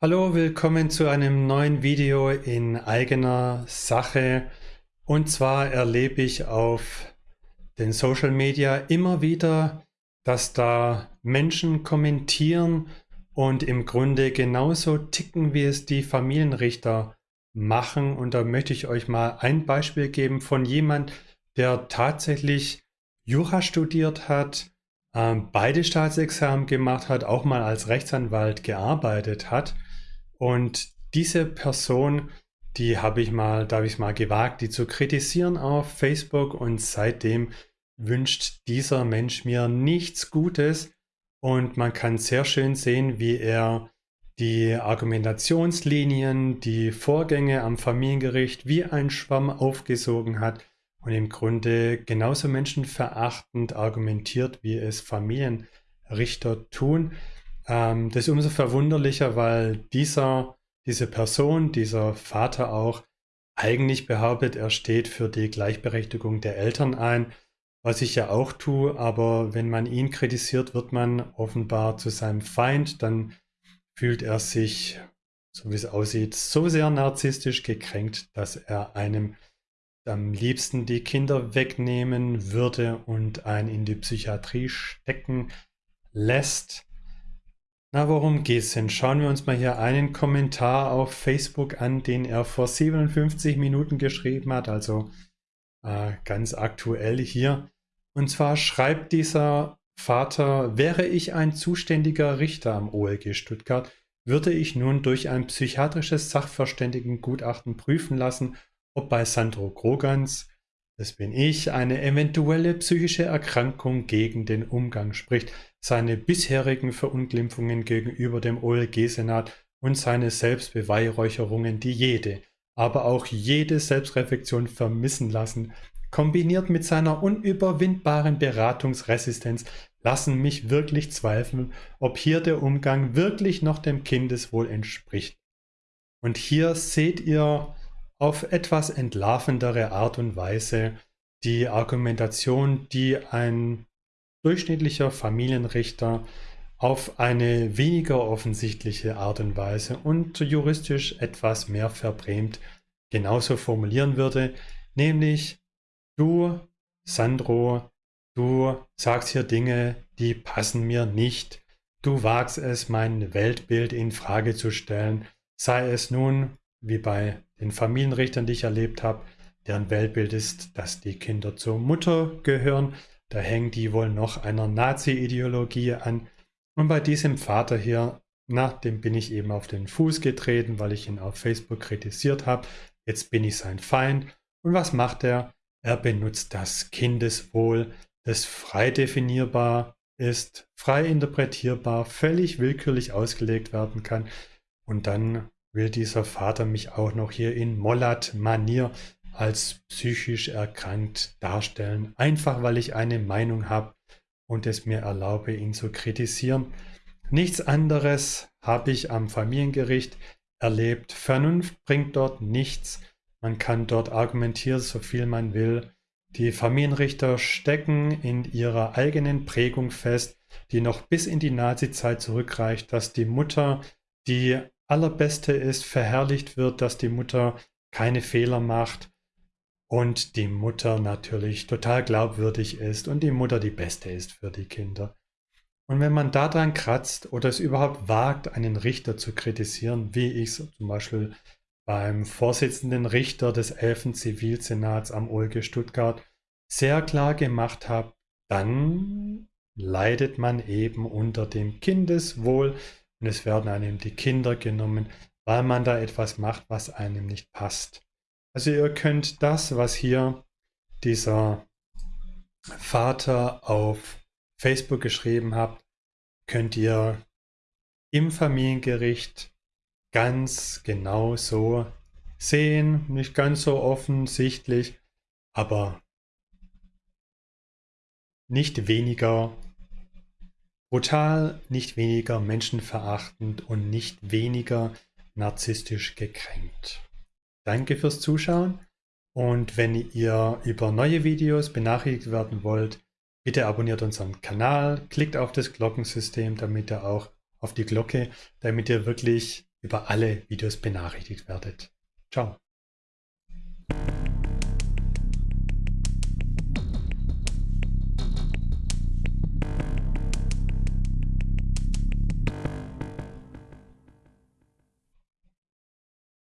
Hallo, willkommen zu einem neuen Video in eigener Sache. Und zwar erlebe ich auf den Social Media immer wieder, dass da Menschen kommentieren und im Grunde genauso ticken, wie es die Familienrichter machen. Und da möchte ich euch mal ein Beispiel geben von jemand, der tatsächlich Jura studiert hat, ähm, beide Staatsexamen gemacht hat, auch mal als Rechtsanwalt gearbeitet hat und diese Person, die habe ich mal, da habe ich mal gewagt, die zu kritisieren auf Facebook und seitdem wünscht dieser Mensch mir nichts Gutes und man kann sehr schön sehen, wie er die Argumentationslinien, die Vorgänge am Familiengericht wie ein Schwamm aufgesogen hat und im Grunde genauso menschenverachtend argumentiert, wie es Familienrichter tun. Ähm, das ist umso verwunderlicher, weil dieser, diese Person, dieser Vater auch eigentlich behauptet, er steht für die Gleichberechtigung der Eltern ein, was ich ja auch tue, aber wenn man ihn kritisiert, wird man offenbar zu seinem Feind, dann fühlt er sich, so wie es aussieht, so sehr narzisstisch gekränkt, dass er einem am liebsten die Kinder wegnehmen würde und einen in die Psychiatrie stecken lässt. Na, worum geht's denn? Schauen wir uns mal hier einen Kommentar auf Facebook an, den er vor 57 Minuten geschrieben hat, also äh, ganz aktuell hier. Und zwar schreibt dieser Vater, wäre ich ein zuständiger Richter am OLG Stuttgart, würde ich nun durch ein psychiatrisches Sachverständigengutachten prüfen lassen, ob bei Sandro Grogans, das bin ich, eine eventuelle psychische Erkrankung gegen den Umgang spricht seine bisherigen Verunglimpfungen gegenüber dem OLG-Senat und seine Selbstbeweihräucherungen, die jede, aber auch jede Selbstreflexion vermissen lassen, kombiniert mit seiner unüberwindbaren Beratungsresistenz, lassen mich wirklich zweifeln, ob hier der Umgang wirklich noch dem Kindeswohl entspricht. Und hier seht ihr auf etwas entlarvendere Art und Weise die Argumentation, die ein durchschnittlicher Familienrichter auf eine weniger offensichtliche Art und Weise und juristisch etwas mehr verbrämt genauso formulieren würde, nämlich du, Sandro, du sagst hier Dinge, die passen mir nicht, du wagst es, mein Weltbild in Frage zu stellen, sei es nun, wie bei den Familienrichtern, die ich erlebt habe, deren Weltbild ist, dass die Kinder zur Mutter gehören, da hängen die wohl noch einer Nazi-Ideologie an. Und bei diesem Vater hier, na, dem bin ich eben auf den Fuß getreten, weil ich ihn auf Facebook kritisiert habe. Jetzt bin ich sein Feind. Und was macht er? Er benutzt das Kindeswohl, das frei definierbar ist, frei interpretierbar, völlig willkürlich ausgelegt werden kann. Und dann will dieser Vater mich auch noch hier in Mollat-Manier als psychisch erkrankt darstellen, einfach weil ich eine Meinung habe und es mir erlaube, ihn zu kritisieren. Nichts anderes habe ich am Familiengericht erlebt. Vernunft bringt dort nichts. Man kann dort argumentieren, so viel man will. Die Familienrichter stecken in ihrer eigenen Prägung fest, die noch bis in die Nazizeit zurückreicht, dass die Mutter die allerbeste ist, verherrlicht wird, dass die Mutter keine Fehler macht, und die Mutter natürlich total glaubwürdig ist und die Mutter die beste ist für die Kinder. Und wenn man daran kratzt oder es überhaupt wagt, einen Richter zu kritisieren, wie ich es zum Beispiel beim Vorsitzenden Richter des 11. Zivilsenats am OLG Stuttgart sehr klar gemacht habe, dann leidet man eben unter dem Kindeswohl und es werden einem die Kinder genommen, weil man da etwas macht, was einem nicht passt. Also ihr könnt das, was hier dieser Vater auf Facebook geschrieben hat, könnt ihr im Familiengericht ganz genau so sehen. Nicht ganz so offensichtlich, aber nicht weniger brutal, nicht weniger menschenverachtend und nicht weniger narzisstisch gekränkt. Danke fürs Zuschauen und wenn ihr über neue Videos benachrichtigt werden wollt, bitte abonniert unseren Kanal, klickt auf das Glockensystem, damit ihr auch auf die Glocke, damit ihr wirklich über alle Videos benachrichtigt werdet. Ciao.